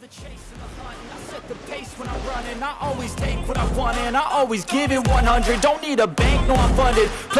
the chase and the hunt i set the pace when I'm running. I always take what I want and I always give it 100. Don't need a bank, no I'm funded.